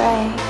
Right.